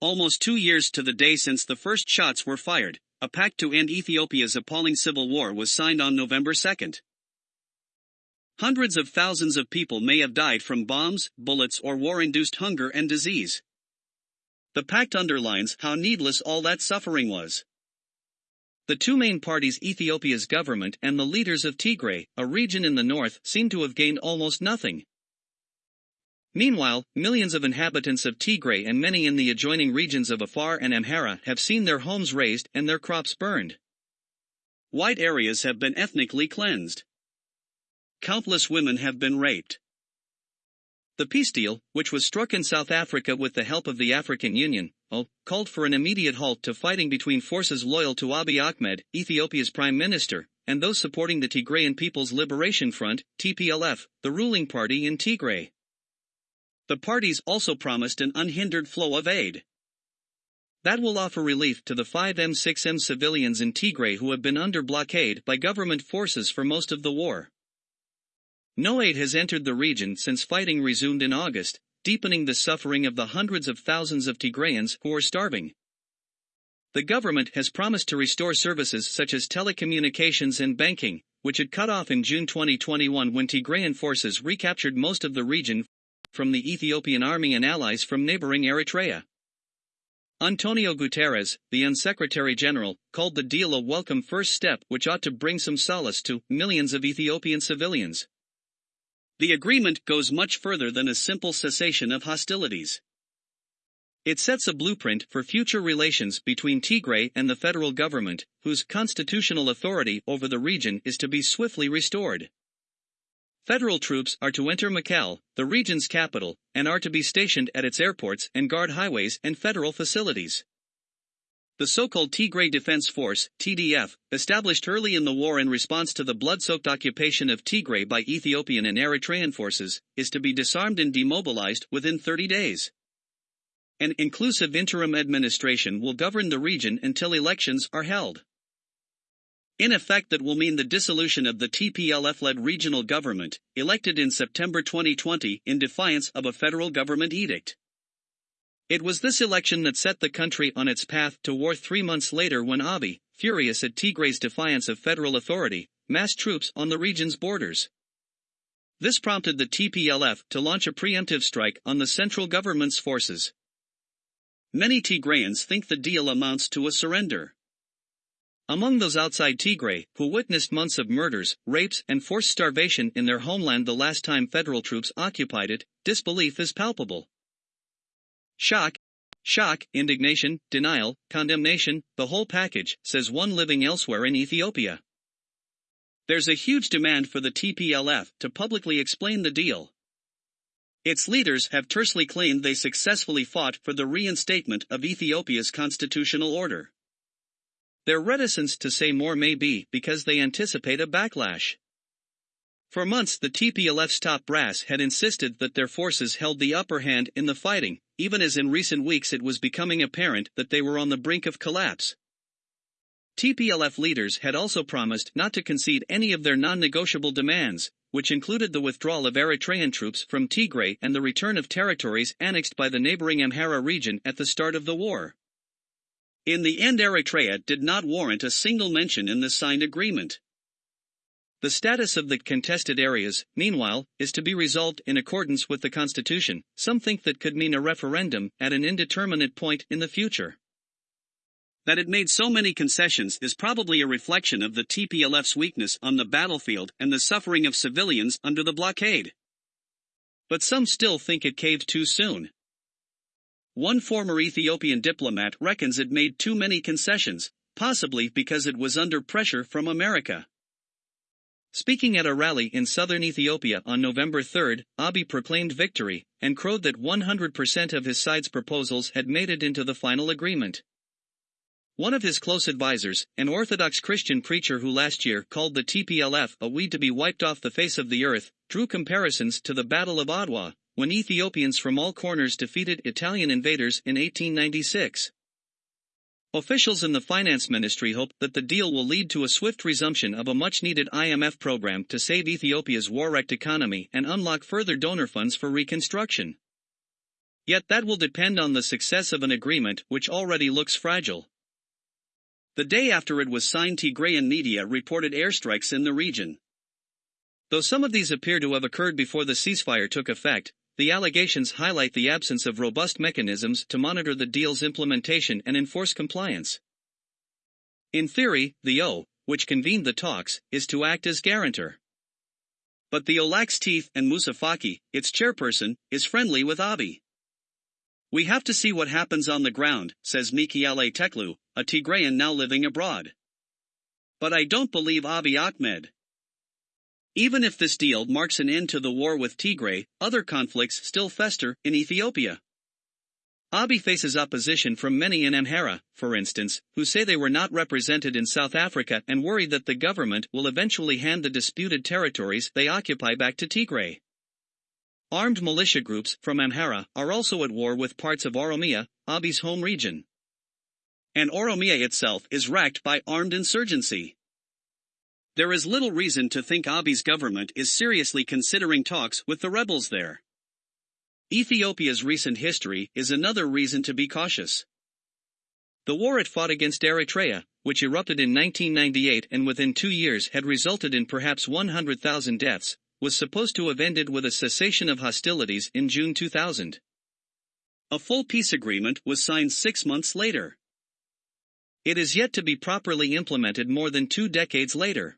almost two years to the day since the first shots were fired, a pact to end Ethiopia's appalling civil war was signed on November 2. Hundreds of thousands of people may have died from bombs, bullets, or war induced hunger and disease. The pact underlines how needless all that suffering was. The two main parties, Ethiopia's government and the leaders of Tigray, a region in the north, seem to have gained almost nothing. Meanwhile, millions of inhabitants of Tigray and many in the adjoining regions of Afar and Amhara have seen their homes razed and their crops burned. White areas have been ethnically cleansed. Countless women have been raped. The peace deal, which was struck in South Africa with the help of the African Union, oh, called for an immediate halt to fighting between forces loyal to Abiy Ahmed, Ethiopia's prime minister, and those supporting the Tigrayan People's Liberation Front, TPLF, the ruling party in Tigray. The parties also promised an unhindered flow of aid. That will offer relief to the 5M6M civilians in Tigray who have been under blockade by government forces for most of the war. No aid has entered the region since fighting resumed in August, deepening the suffering of the hundreds of thousands of Tigrayans who are starving. The government has promised to restore services such as telecommunications and banking, which had cut off in June 2021 when Tigrayan forces recaptured most of the region from the Ethiopian army and allies from neighboring Eritrea. Antonio Guterres, the UN Secretary General, called the deal a welcome first step which ought to bring some solace to millions of Ethiopian civilians. The agreement goes much further than a simple cessation of hostilities. It sets a blueprint for future relations between Tigray and the federal government, whose constitutional authority over the region is to be swiftly restored. Federal troops are to enter Mekelle, the region's capital, and are to be stationed at its airports and guard highways and federal facilities. The so-called Tigray Defense Force, TDF, established early in the war in response to the blood-soaked occupation of Tigray by Ethiopian and Eritrean forces, is to be disarmed and demobilized within 30 days. An inclusive interim administration will govern the region until elections are held. In effect that will mean the dissolution of the TPLF-led regional government, elected in September 2020 in defiance of a federal government edict. It was this election that set the country on its path to war three months later when Abiy, furious at Tigray's defiance of federal authority, massed troops on the region's borders. This prompted the TPLF to launch a preemptive strike on the central government's forces. Many Tigrayans think the deal amounts to a surrender. Among those outside Tigray, who witnessed months of murders, rapes, and forced starvation in their homeland the last time federal troops occupied it, disbelief is palpable. Shock, shock, indignation, denial, condemnation, the whole package, says one living elsewhere in Ethiopia. There's a huge demand for the TPLF to publicly explain the deal. Its leaders have tersely claimed they successfully fought for the reinstatement of Ethiopia's constitutional order. Their reticence to say more may be because they anticipate a backlash. For months the TPLF's top brass had insisted that their forces held the upper hand in the fighting, even as in recent weeks it was becoming apparent that they were on the brink of collapse. TPLF leaders had also promised not to concede any of their non-negotiable demands, which included the withdrawal of Eritrean troops from Tigray and the return of territories annexed by the neighboring Amhara region at the start of the war. In the end Eritrea did not warrant a single mention in the signed agreement. The status of the contested areas, meanwhile, is to be resolved in accordance with the Constitution. Some think that could mean a referendum at an indeterminate point in the future. That it made so many concessions is probably a reflection of the TPLF's weakness on the battlefield and the suffering of civilians under the blockade. But some still think it caved too soon. One former Ethiopian diplomat reckons it made too many concessions, possibly because it was under pressure from America. Speaking at a rally in southern Ethiopia on November 3, Abiy proclaimed victory and crowed that 100% of his side's proposals had made it into the final agreement. One of his close advisers, an Orthodox Christian preacher who last year called the TPLF a weed to be wiped off the face of the earth, drew comparisons to the Battle of Adwa, when Ethiopians from all corners defeated Italian invaders in 1896. Officials in the finance ministry hope that the deal will lead to a swift resumption of a much needed IMF program to save Ethiopia's war wrecked economy and unlock further donor funds for reconstruction. Yet that will depend on the success of an agreement which already looks fragile. The day after it was signed Tigrayan media reported airstrikes in the region. Though some of these appear to have occurred before the ceasefire took effect, the allegations highlight the absence of robust mechanisms to monitor the deal's implementation and enforce compliance. In theory, the AU, which convened the talks, is to act as guarantor. But the Olax Teeth and Moussa Faki, its chairperson, is friendly with Abiy. We have to see what happens on the ground, says Mikiale Teklu, a Tigrayan now living abroad. But I don't believe Abiy Ahmed. Even if this deal marks an end to the war with Tigray, other conflicts still fester in Ethiopia. Abiy faces opposition from many in Amhara, for instance, who say they were not represented in South Africa and worry that the government will eventually hand the disputed territories they occupy back to Tigray. Armed militia groups from Amhara are also at war with parts of Oromia, Abiy's home region. And Oromia itself is racked by armed insurgency. There is little reason to think Abiy's government is seriously considering talks with the rebels there. Ethiopia's recent history is another reason to be cautious. The war it fought against Eritrea, which erupted in 1998 and within two years had resulted in perhaps 100,000 deaths, was supposed to have ended with a cessation of hostilities in June 2000. A full peace agreement was signed six months later. It is yet to be properly implemented more than two decades later.